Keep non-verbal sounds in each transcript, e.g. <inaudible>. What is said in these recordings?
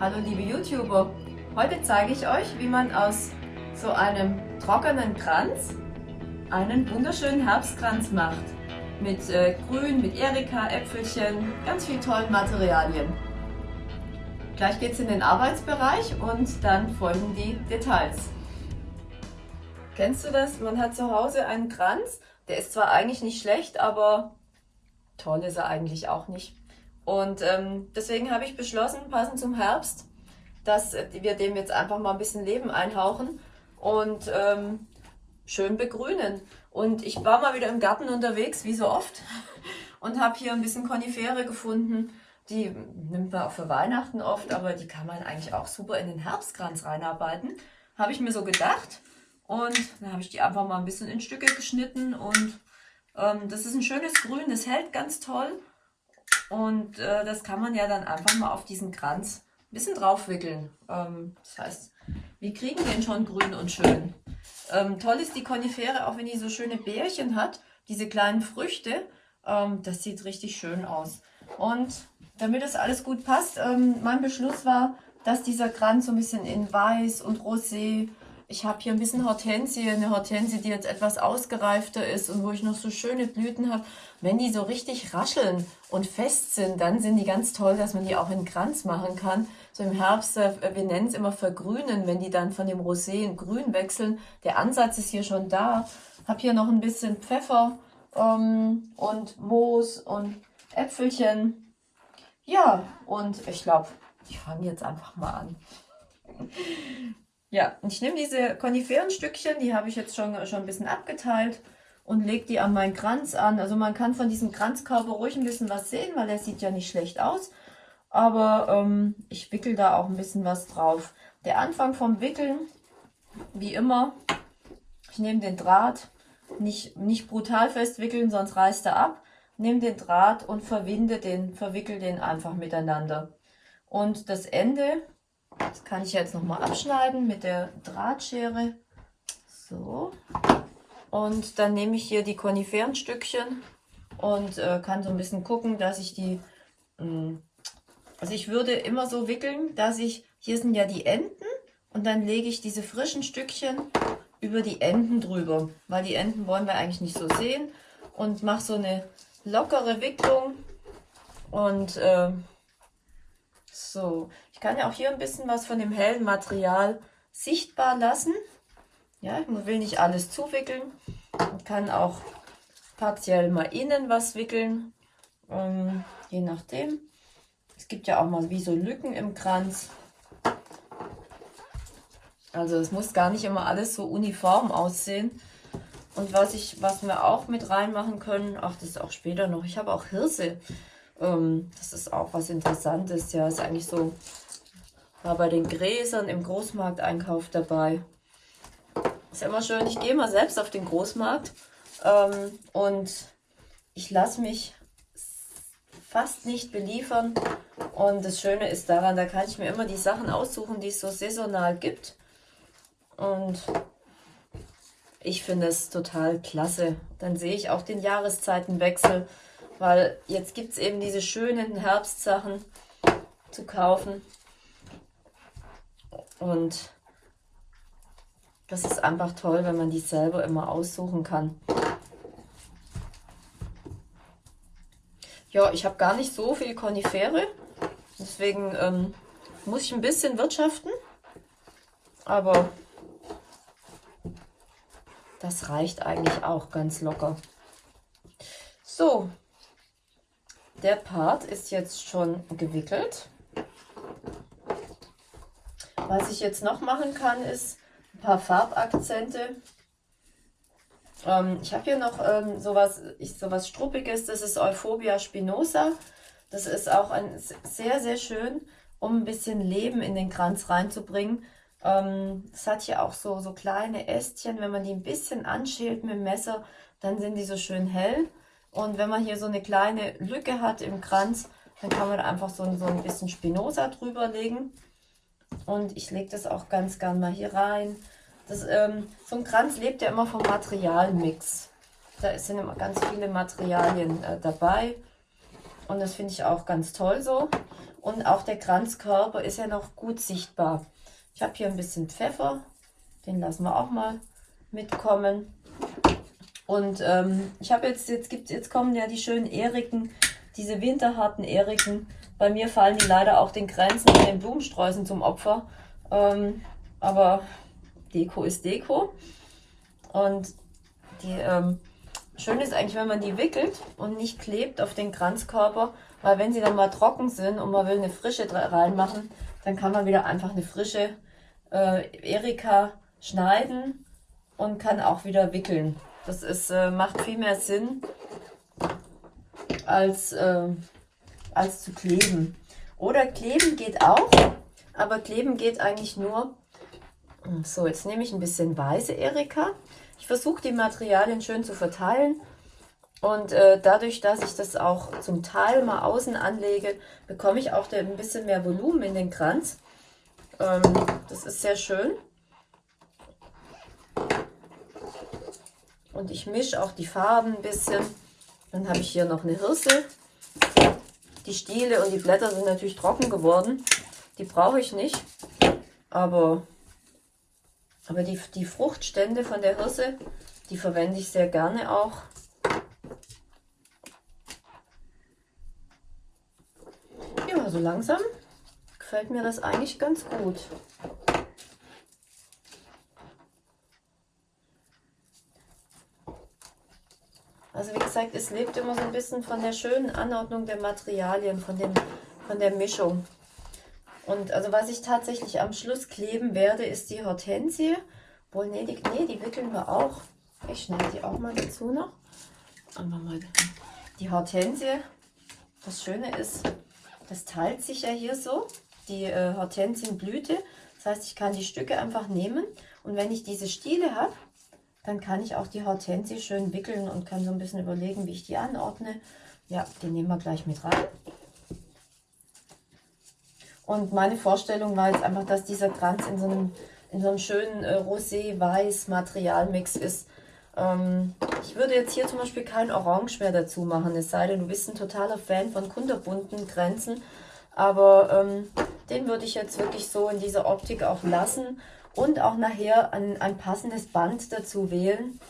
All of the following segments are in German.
Hallo liebe YouTuber, heute zeige ich euch, wie man aus so einem trockenen Kranz einen wunderschönen Herbstkranz macht. Mit äh, Grün, mit Erika, Äpfelchen, ganz viel tollen Materialien. Gleich geht es in den Arbeitsbereich und dann folgen die Details. Kennst du das? Man hat zu Hause einen Kranz, der ist zwar eigentlich nicht schlecht, aber toll ist er eigentlich auch nicht. Und ähm, deswegen habe ich beschlossen, passend zum Herbst, dass wir dem jetzt einfach mal ein bisschen Leben einhauchen und ähm, schön begrünen. Und ich war mal wieder im Garten unterwegs, wie so oft, <laughs> und habe hier ein bisschen Konifere gefunden. Die nimmt man auch für Weihnachten oft, aber die kann man eigentlich auch super in den Herbstkranz reinarbeiten. Habe ich mir so gedacht. Und dann habe ich die einfach mal ein bisschen in Stücke geschnitten. Und ähm, das ist ein schönes Grün, das hält ganz toll. Und äh, das kann man ja dann einfach mal auf diesen Kranz ein bisschen draufwickeln. Ähm, das heißt, wir kriegen den schon grün und schön. Ähm, toll ist die Konifere, auch wenn die so schöne Bärchen hat, diese kleinen Früchte. Ähm, das sieht richtig schön aus. Und damit das alles gut passt, ähm, mein Beschluss war, dass dieser Kranz so ein bisschen in Weiß und Rosé ich habe hier ein bisschen Hortensie, eine Hortensie, die jetzt etwas ausgereifter ist und wo ich noch so schöne Blüten habe. Wenn die so richtig rascheln und fest sind, dann sind die ganz toll, dass man die auch in Kranz machen kann. So im Herbst, äh, wir nennen es immer vergrünen, wenn die dann von dem Rosé in Grün wechseln. Der Ansatz ist hier schon da. Habe hier noch ein bisschen Pfeffer ähm, und Moos und Äpfelchen. Ja, und ich glaube, ich fange jetzt einfach mal an. Ja, ich nehme diese Koniferenstückchen, die habe ich jetzt schon, schon ein bisschen abgeteilt und lege die an meinen Kranz an. Also man kann von diesem Kranzkörper ruhig ein bisschen was sehen, weil er sieht ja nicht schlecht aus. Aber ähm, ich wickel da auch ein bisschen was drauf. Der Anfang vom Wickeln, wie immer, ich nehme den Draht, nicht, nicht brutal festwickeln, sonst reißt er ab. Nehme den Draht und verwinde den, verwickel den einfach miteinander. Und das Ende das kann ich jetzt nochmal abschneiden mit der Drahtschere. So. Und dann nehme ich hier die Koniferenstückchen und äh, kann so ein bisschen gucken, dass ich die... Mh, hm, also ich würde immer so wickeln, dass ich... Hier sind ja die Enden und dann lege ich diese frischen Stückchen über die Enden drüber, weil die Enden wollen wir eigentlich nicht so sehen und mache so eine lockere Wicklung und äh, so, ich kann ja auch hier ein bisschen was von dem hellen Material sichtbar lassen. Ja, ich will nicht alles zuwickeln. Ich kann auch partiell mal innen was wickeln, ähm, je nachdem. Es gibt ja auch mal wie so Lücken im Kranz. Also es muss gar nicht immer alles so uniform aussehen. Und was ich, was wir auch mit reinmachen können, ach das ist auch später noch, ich habe auch Hirse. Ähm, das ist auch was Interessantes. Ja, ist eigentlich so, war bei den Gräsern im Großmarkteinkauf dabei. Ist ja immer schön, ich gehe mal selbst auf den Großmarkt ähm, und ich lasse mich fast nicht beliefern. Und das Schöne ist daran, da kann ich mir immer die Sachen aussuchen, die es so saisonal gibt. Und ich finde es total klasse. Dann sehe ich auch den Jahreszeitenwechsel weil jetzt gibt es eben diese schönen Herbstsachen zu kaufen. Und das ist einfach toll, wenn man die selber immer aussuchen kann. Ja, ich habe gar nicht so viel Konifere. Deswegen ähm, muss ich ein bisschen wirtschaften. Aber das reicht eigentlich auch ganz locker. So, der Part ist jetzt schon gewickelt. Was ich jetzt noch machen kann, ist ein paar Farbakzente. Ähm, ich habe hier noch ähm, sowas, ich, sowas Struppiges, das ist Euphorbia spinosa. Das ist auch ein, sehr, sehr schön, um ein bisschen Leben in den Kranz reinzubringen. Ähm, es hat hier auch so, so kleine Ästchen, wenn man die ein bisschen anschält mit dem Messer, dann sind die so schön hell. Und wenn man hier so eine kleine Lücke hat im Kranz, dann kann man einfach so, so ein bisschen Spinosa drüber legen. Und ich lege das auch ganz gern mal hier rein. Das, ähm, so ein Kranz lebt ja immer vom Materialmix. Da sind immer ganz viele Materialien äh, dabei. Und das finde ich auch ganz toll so. und auch der Kranzkörper ist ja noch gut sichtbar. Ich habe hier ein bisschen Pfeffer, den lassen wir auch mal mitkommen. Und ähm, ich habe jetzt, jetzt gibt jetzt kommen ja die schönen Eriken, diese winterharten Eriken. Bei mir fallen die leider auch den Grenzen und den Blumensträußen zum Opfer. Ähm, aber Deko ist Deko. Und die ähm, schön ist eigentlich, wenn man die wickelt und nicht klebt auf den Kranzkörper, weil wenn sie dann mal trocken sind und man will eine frische reinmachen, dann kann man wieder einfach eine frische äh, Erika schneiden und kann auch wieder wickeln. Das ist, äh, macht viel mehr Sinn, als, äh, als zu kleben. Oder kleben geht auch, aber kleben geht eigentlich nur. So, jetzt nehme ich ein bisschen weiße Erika. Ich versuche die Materialien schön zu verteilen. Und äh, dadurch, dass ich das auch zum Teil mal außen anlege, bekomme ich auch ein bisschen mehr Volumen in den Kranz. Ähm, das ist sehr schön. Und ich mische auch die Farben ein bisschen. Dann habe ich hier noch eine Hirse. Die Stiele und die Blätter sind natürlich trocken geworden. Die brauche ich nicht. Aber, aber die, die Fruchtstände von der Hirse, die verwende ich sehr gerne auch. Ja, so langsam gefällt mir das eigentlich ganz gut. Gesagt, es lebt immer so ein bisschen von der schönen Anordnung der Materialien, von, dem, von der Mischung. Und also was ich tatsächlich am Schluss kleben werde, ist die Hortensie. Wohl, nee, die, nee, die wickeln wir auch. Ich schneide die auch mal dazu noch. Aber mal die Hortensie. Das Schöne ist, das teilt sich ja hier so, die äh, Hortensienblüte. Das heißt, ich kann die Stücke einfach nehmen und wenn ich diese Stiele habe, dann kann ich auch die Hortensie schön wickeln und kann so ein bisschen überlegen, wie ich die anordne. Ja, die nehmen wir gleich mit rein. Und meine Vorstellung war jetzt einfach, dass dieser Kranz in so einem, in so einem schönen äh, rosé-weiß Materialmix ist. Ähm, ich würde jetzt hier zum Beispiel kein Orange mehr dazu machen, es sei denn, du bist ein totaler Fan von kunterbunten Grenzen. Aber ähm, den würde ich jetzt wirklich so in dieser Optik auch lassen und auch nachher ein, ein passendes Band dazu wählen,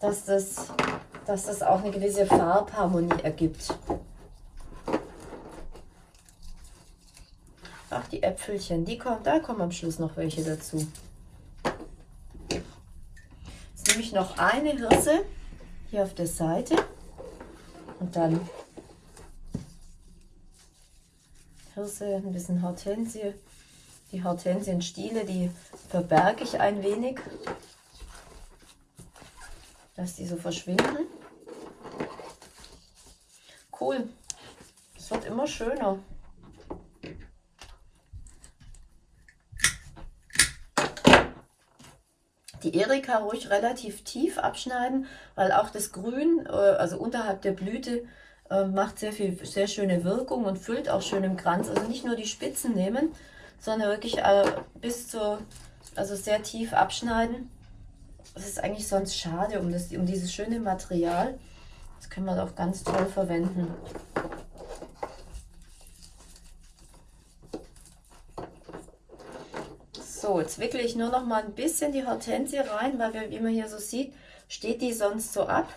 dass das, dass das auch eine gewisse Farbharmonie ergibt. Ach, die Äpfelchen, die kommen, da kommen am Schluss noch welche dazu. Jetzt nehme ich noch eine Hirse hier auf der Seite und dann Hirse, ein bisschen Hortensie. Die Hortensienstiele, die verberge ich ein wenig, dass die so verschwinden. Cool. Es wird immer schöner. Die Erika ruhig relativ tief abschneiden, weil auch das Grün, äh, also unterhalb der Blüte, äh, macht sehr viel, sehr schöne Wirkung und füllt auch schön im Kranz. Also nicht nur die Spitzen nehmen, sondern wirklich äh, bis zu, also sehr tief abschneiden. Das ist eigentlich sonst schade um, das, um dieses schöne Material. Das können wir doch ganz toll verwenden. So, jetzt wickle ich nur noch mal ein bisschen die Hortensie rein, weil wir, wie man hier so sieht, steht die sonst so ab.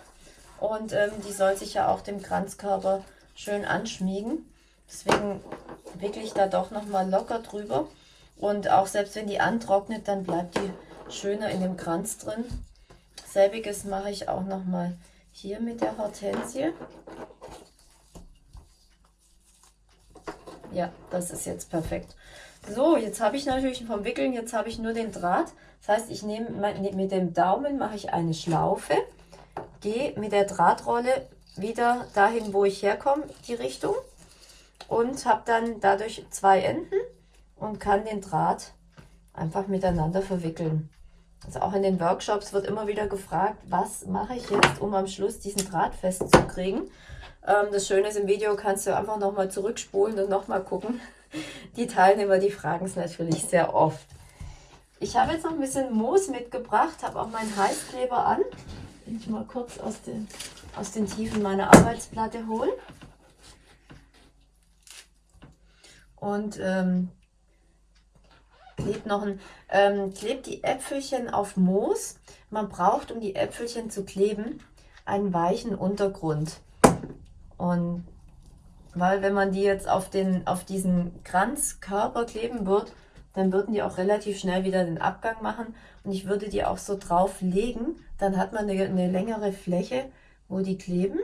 Und ähm, die soll sich ja auch dem Kranzkörper schön anschmiegen. Deswegen wickle ich da doch nochmal locker drüber. Und auch selbst wenn die antrocknet, dann bleibt die schöner in dem Kranz drin. Selbiges mache ich auch nochmal hier mit der Hortensie. Ja, das ist jetzt perfekt. So, jetzt habe ich natürlich vom Wickeln, jetzt habe ich nur den Draht. Das heißt, ich nehme mit dem Daumen mache ich eine Schlaufe, gehe mit der Drahtrolle wieder dahin, wo ich herkomme, die Richtung und habe dann dadurch zwei Enden und kann den Draht einfach miteinander verwickeln. Also auch in den Workshops wird immer wieder gefragt, was mache ich jetzt, um am Schluss diesen Draht festzukriegen. Ähm, das Schöne ist, im Video kannst du einfach nochmal zurückspulen und nochmal gucken. Die Teilnehmer, die fragen es natürlich sehr oft. Ich habe jetzt noch ein bisschen Moos mitgebracht, habe auch meinen Heißkleber an. Ich mal kurz aus den, aus den Tiefen meiner Arbeitsplatte holen. Und ähm, klebt noch ein, ähm, klebt die Äpfelchen auf Moos. Man braucht, um die Äpfelchen zu kleben, einen weichen Untergrund. Und weil wenn man die jetzt auf, den, auf diesen Kranzkörper kleben wird, dann würden die auch relativ schnell wieder den Abgang machen. Und ich würde die auch so drauf legen, dann hat man eine, eine längere Fläche, wo die kleben.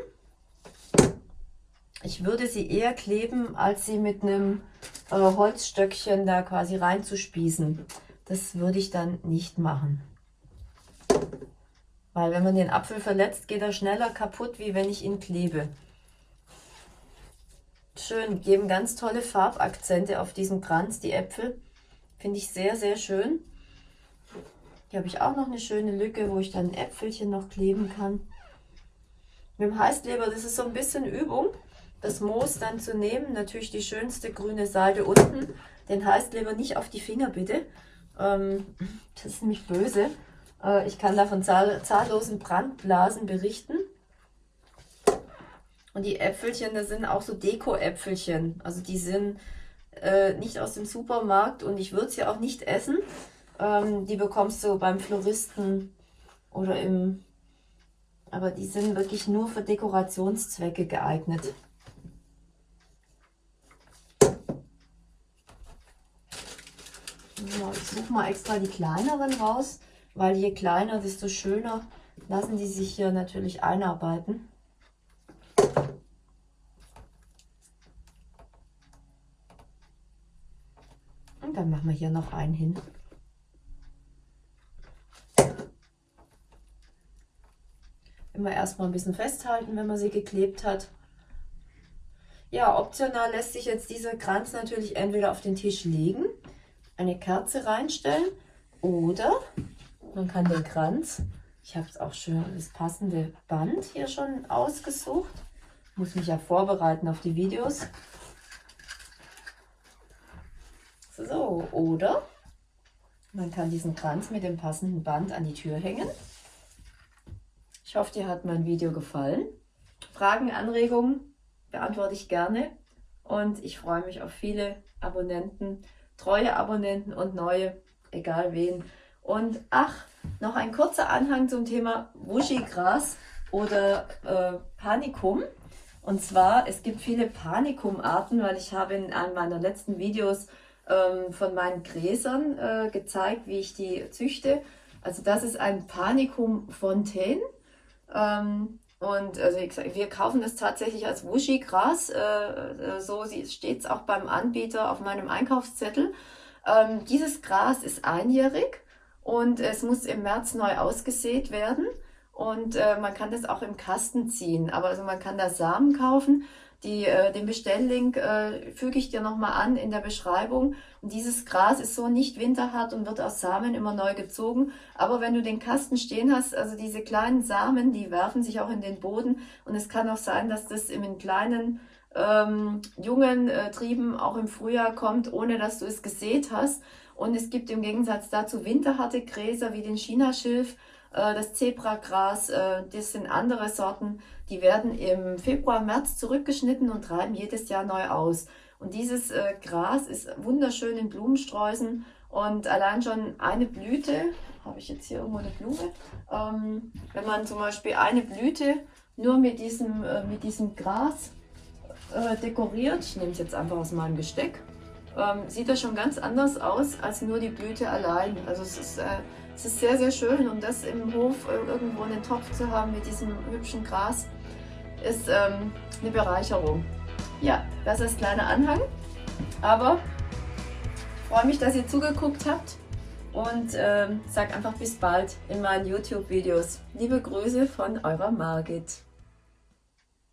Ich würde sie eher kleben, als sie mit einem äh, Holzstöckchen da quasi reinzuspießen. Das würde ich dann nicht machen. Weil wenn man den Apfel verletzt, geht er schneller kaputt, wie wenn ich ihn klebe. Schön, geben ganz tolle Farbakzente auf diesem Kranz, die Äpfel. Finde ich sehr, sehr schön. Hier habe ich auch noch eine schöne Lücke, wo ich dann ein Äpfelchen noch kleben kann. Mit dem Heißkleber, das ist so ein bisschen Übung das Moos dann zu nehmen. Natürlich die schönste grüne Seite unten. Den Heißkleber nicht auf die Finger bitte. Ähm, das ist nämlich böse. Äh, ich kann da von zahl zahllosen Brandblasen berichten. Und die Äpfelchen, das sind auch so Deko-Äpfelchen. Also die sind äh, nicht aus dem Supermarkt und ich würde sie auch nicht essen. Ähm, die bekommst du beim Floristen oder im... Aber die sind wirklich nur für Dekorationszwecke geeignet. So, ich suche mal extra die kleineren raus, weil je kleiner, desto schöner lassen die sich hier natürlich einarbeiten. Und dann machen wir hier noch einen hin. Immer erstmal ein bisschen festhalten, wenn man sie geklebt hat. Ja, optional lässt sich jetzt dieser Kranz natürlich entweder auf den Tisch legen eine Kerze reinstellen oder man kann den Kranz, ich habe es auch schön das passende Band hier schon ausgesucht, muss mich ja vorbereiten auf die Videos. So, oder man kann diesen Kranz mit dem passenden Band an die Tür hängen. Ich hoffe, dir hat mein Video gefallen. Fragen, Anregungen beantworte ich gerne und ich freue mich auf viele Abonnenten treue Abonnenten und neue, egal wen. Und ach, noch ein kurzer Anhang zum Thema Wuschigras oder äh, Panicum. Und zwar, es gibt viele Panikum-Arten, weil ich habe in einem meiner letzten Videos ähm, von meinen Gräsern äh, gezeigt, wie ich die züchte. Also das ist ein Panicum Fontaine. Ähm, und also wir kaufen das tatsächlich als Wushi-Gras. Äh, äh, so steht es auch beim Anbieter auf meinem Einkaufszettel. Ähm, dieses Gras ist einjährig und es muss im März neu ausgesät werden. Und äh, man kann das auch im Kasten ziehen. Aber also man kann da Samen kaufen die, äh, den Bestelllink äh, füge ich dir nochmal an in der Beschreibung. Und dieses Gras ist so nicht winterhart und wird aus Samen immer neu gezogen. Aber wenn du den Kasten stehen hast, also diese kleinen Samen, die werfen sich auch in den Boden. Und es kann auch sein, dass das in kleinen ähm, jungen äh, Trieben auch im Frühjahr kommt, ohne dass du es gesät hast. Und es gibt im Gegensatz dazu winterharte Gräser wie den Chinaschilf, das Zebragras, äh, das sind andere Sorten, die werden im Februar, März zurückgeschnitten und treiben jedes Jahr neu aus. Und dieses äh, Gras ist wunderschön in Blumensträußen und allein schon eine Blüte, habe ich jetzt hier irgendwo eine Blume, ähm, wenn man zum Beispiel eine Blüte nur mit diesem, äh, mit diesem Gras äh, dekoriert, ich nehme es jetzt einfach aus meinem Gesteck, ähm, sieht das schon ganz anders aus als nur die Blüte allein. Also es ist, äh, es ist sehr, sehr schön und das im Hof irgendwo einen Topf zu haben mit diesem hübschen Gras ist ähm, eine Bereicherung. Ja, das ist kleiner Anhang, aber ich freue mich, dass ihr zugeguckt habt und ähm, sag einfach bis bald in meinen YouTube-Videos. Liebe Grüße von eurer Margit.